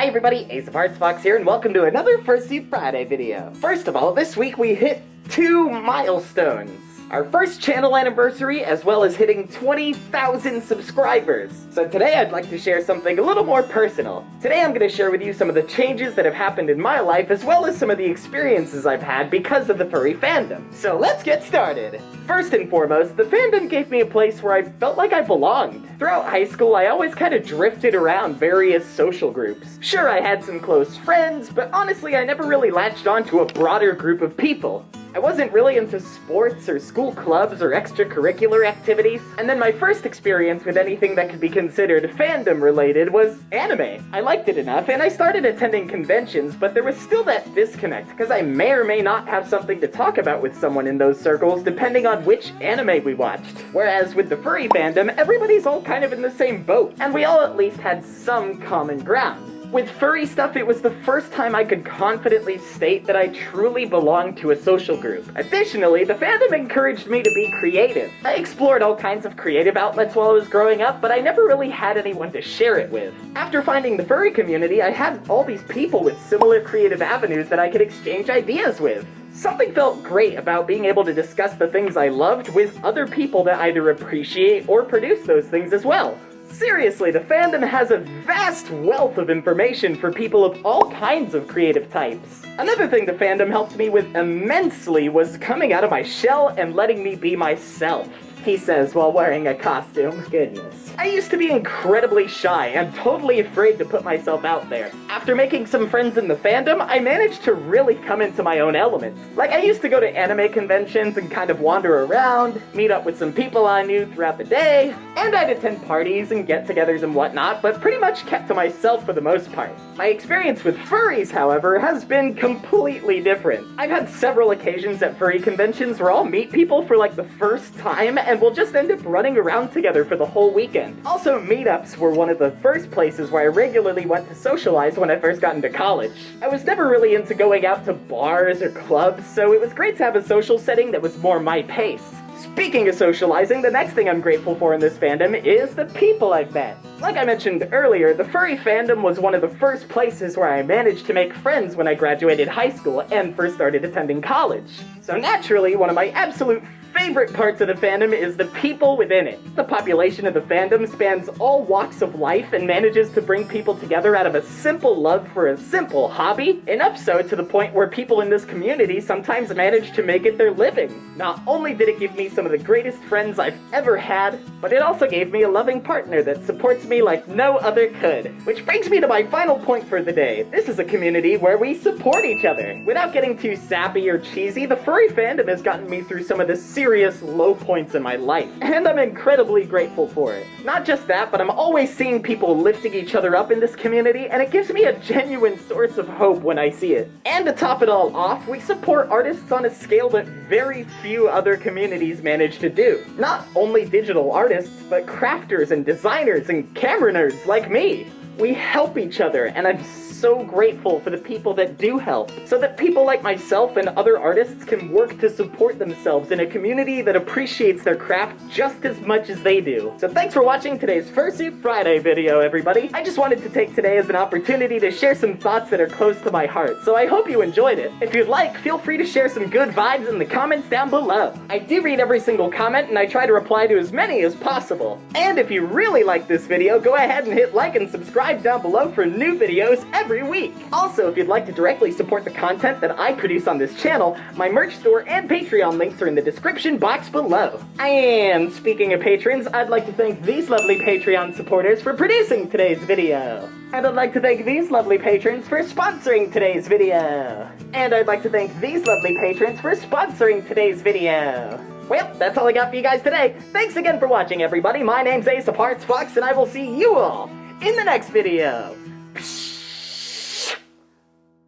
Hi everybody, Ace of Hearts Fox here, and welcome to another Fursuit Friday video. First of all, this week we hit two milestones our first channel anniversary, as well as hitting 20,000 subscribers. So today I'd like to share something a little more personal. Today I'm going to share with you some of the changes that have happened in my life, as well as some of the experiences I've had because of the furry fandom. So let's get started! First and foremost, the fandom gave me a place where I felt like I belonged. Throughout high school, I always kind of drifted around various social groups. Sure, I had some close friends, but honestly I never really latched onto a broader group of people. I wasn't really into sports or school clubs or extracurricular activities, and then my first experience with anything that could be considered fandom related was anime. I liked it enough, and I started attending conventions, but there was still that disconnect, because I may or may not have something to talk about with someone in those circles depending on which anime we watched. Whereas with the furry fandom, everybody's all kind of in the same boat, and we all at least had some common ground. With furry stuff, it was the first time I could confidently state that I truly belonged to a social group. Additionally, the fandom encouraged me to be creative. I explored all kinds of creative outlets while I was growing up, but I never really had anyone to share it with. After finding the furry community, I had all these people with similar creative avenues that I could exchange ideas with. Something felt great about being able to discuss the things I loved with other people that either appreciate or produce those things as well. Seriously, the fandom has a vast wealth of information for people of all kinds of creative types. Another thing the fandom helped me with immensely was coming out of my shell and letting me be myself he says while wearing a costume. Goodness. I used to be incredibly shy and totally afraid to put myself out there. After making some friends in the fandom, I managed to really come into my own element. Like, I used to go to anime conventions and kind of wander around, meet up with some people I knew throughout the day, and I'd attend parties and get-togethers and whatnot, but pretty much kept to myself for the most part. My experience with furries, however, has been completely different. I've had several occasions at furry conventions where I'll meet people for like the first time and we'll just end up running around together for the whole weekend. Also, meetups were one of the first places where I regularly went to socialize when I first got into college. I was never really into going out to bars or clubs, so it was great to have a social setting that was more my pace. Speaking of socializing, the next thing I'm grateful for in this fandom is the people I've met. Like I mentioned earlier, the furry fandom was one of the first places where I managed to make friends when I graduated high school and first started attending college. So naturally, one of my absolute favorite parts of the fandom is the people within it. The population of the fandom spans all walks of life and manages to bring people together out of a simple love for a simple hobby, enough so to the point where people in this community sometimes manage to make it their living. Not only did it give me some of the greatest friends I've ever had, but it also gave me a loving partner that supports me like no other could. Which brings me to my final point for the day. This is a community where we support each other. Without getting too sappy or cheesy, the furry fandom has gotten me through some of the serious low points in my life, and I'm incredibly grateful for it. Not just that, but I'm always seeing people lifting each other up in this community, and it gives me a genuine source of hope when I see it. And to top it all off, we support artists on a scale that very few other communities manage to do. Not only digital artists, but crafters and designers and camera nerds like me. We help each other, and I'm so grateful for the people that do help, so that people like myself and other artists can work to support themselves in a community that appreciates their craft just as much as they do. So thanks for watching today's Fursuit Friday video, everybody. I just wanted to take today as an opportunity to share some thoughts that are close to my heart, so I hope you enjoyed it. If you'd like, feel free to share some good vibes in the comments down below. I do read every single comment, and I try to reply to as many as possible. And if you really like this video, go ahead and hit like and subscribe down below for new videos every every week. Also, if you'd like to directly support the content that I produce on this channel, my merch store and Patreon links are in the description box below. And speaking of patrons, I'd like to thank these lovely Patreon supporters for producing today's video. And I'd like to thank these lovely patrons for sponsoring today's video. And I'd like to thank these lovely patrons for sponsoring today's video. Well, that's all I got for you guys today. Thanks again for watching, everybody. My name's Ace of Hearts Fox, and I will see you all in the next video. Psh